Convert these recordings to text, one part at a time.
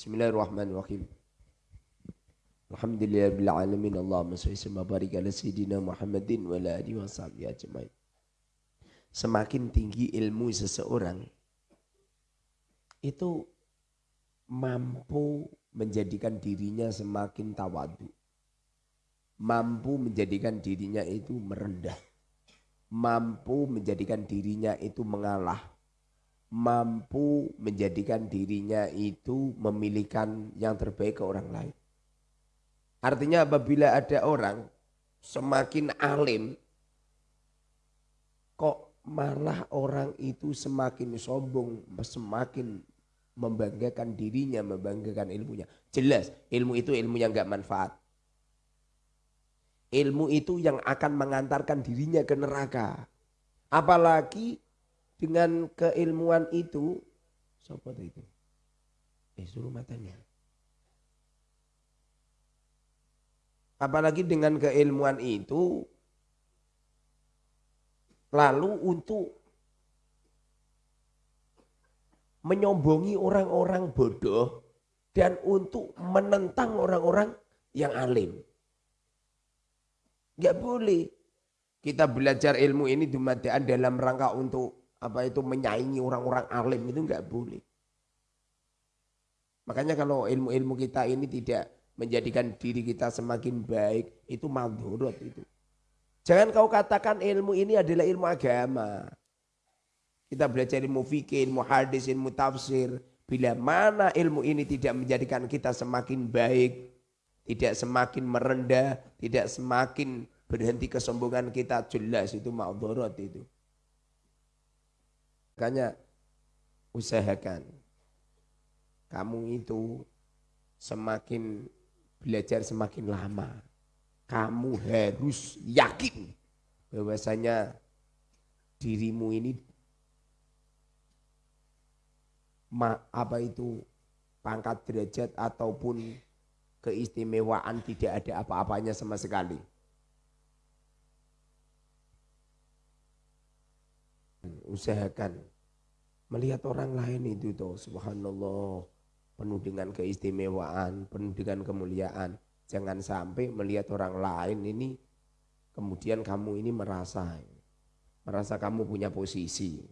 Bismillahirrahmanirrahim. Alhamdulillah alamin. Allahumma shalli wa barik ala sayyidina Muhammadin wa ala alihi washabihi ajmain. Semakin tinggi ilmu seseorang itu mampu menjadikan dirinya semakin tawadu. Mampu menjadikan dirinya itu merendah. Mampu menjadikan dirinya itu mengalah mampu menjadikan dirinya itu memilihkan yang terbaik ke orang lain. Artinya apabila ada orang semakin alim, kok malah orang itu semakin sombong, semakin membanggakan dirinya, membanggakan ilmunya. Jelas ilmu itu ilmu yang gak manfaat. Ilmu itu yang akan mengantarkan dirinya ke neraka. Apalagi dengan keilmuan itu siapa itu? Eh suruh matanya. Apalagi dengan keilmuan itu lalu untuk menyombongi orang-orang bodoh dan untuk menentang orang-orang yang alim. Gak boleh. Kita belajar ilmu ini dalam rangka untuk apa itu menyaingi orang-orang alim itu nggak boleh. Makanya kalau ilmu-ilmu kita ini tidak menjadikan diri kita semakin baik, itu madhurut itu. Jangan kau katakan ilmu ini adalah ilmu agama. Kita belajar ilmu fikih, ilmu hadis, ilmu tafsir. Bila mana ilmu ini tidak menjadikan kita semakin baik, tidak semakin merendah, tidak semakin berhenti kesombongan kita, jelas itu madhurut itu. Makanya usahakan kamu itu semakin belajar semakin lama. Kamu harus yakin bahwasanya dirimu ini ma, apa itu pangkat derajat ataupun keistimewaan tidak ada apa-apanya sama sekali. Usahakan melihat orang lain itu tuh subhanallah penuh dengan keistimewaan, penuh dengan kemuliaan. Jangan sampai melihat orang lain ini kemudian kamu ini merasa merasa kamu punya posisi.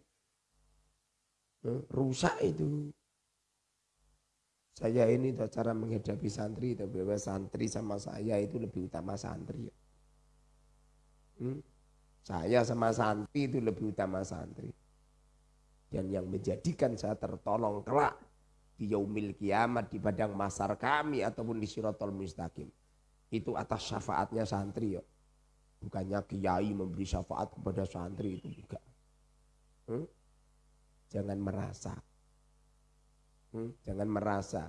Rusak itu. Saya ini tuh cara menghadapi santri, tapi santri sama saya itu lebih utama santri. Hmm? Saya sama santri itu lebih utama santri. Dan yang menjadikan saya tertolong kelak di yaumil kiamat di padang masar kami ataupun di sirotol mustaqim. Itu atas syafaatnya santri ya. Bukannya kiai memberi syafaat kepada santri itu juga. Hmm? Jangan merasa. Hmm? Jangan merasa.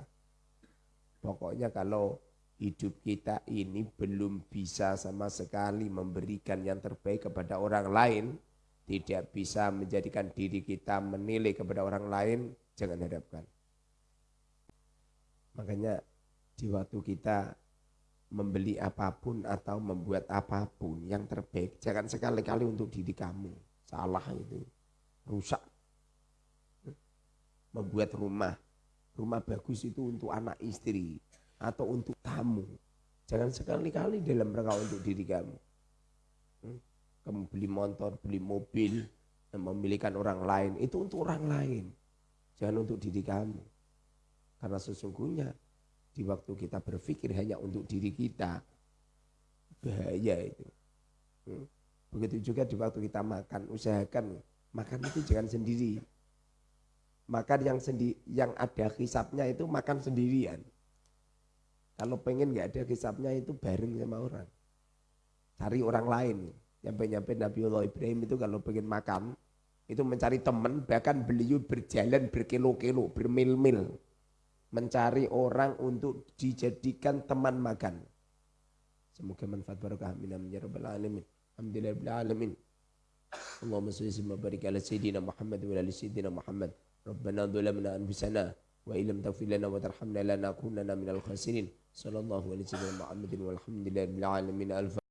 Pokoknya kalau hidup kita ini belum bisa sama sekali memberikan yang terbaik kepada orang lain, tidak bisa menjadikan diri kita menilai kepada orang lain, jangan harapkan. Makanya di waktu kita membeli apa pun atau membuat apa pun yang terbaik, jangan sekali-kali untuk diri kamu. Salah itu. Rusak. Membuat rumah. Rumah bagus itu untuk anak istri atau untuk kamu. Jangan sekali-kali dalam rangka untuk diri kamu. Hmm? Kamu beli motor, beli mobil, dan memilihkan orang lain. Itu untuk orang lain. Jangan untuk diri kamu. Karena sesungguhnya di waktu kita berpikir hanya untuk diri kita, bahaya itu. Hmm? Begitu juga di waktu kita makan, usahakan makan itu jangan sendiri. Makan yang sendi yang ada hisapnya itu makan sendirian. Kalau pengen nggak ada kisapnya itu bareng sama orang. Cari orang lain. Nyampe-nyampe Nabiullah Ibrahim itu kalau pengen makan, itu mencari teman, bahkan beliau berjalan berkilo-kilo, bermil-mil. Mencari orang untuk dijadikan teman makan. Semoga manfaat barokah amin ya alamin. Alhamdulillah alamin. Allahumma salli wa barik ala sayyidina Muhammad wa ala sayyidina Muhammad. Rabbana dhalamna anfusana وإن لم تغفر لنا وترحمنا لنكونن من الخاسرين صلى الله عليه وسلم محمد والحمد لله رب العالمين